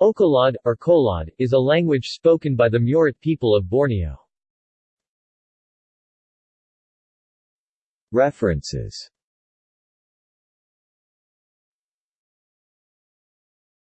Okolod or Kolod, is a language spoken by the Murut people of Borneo. References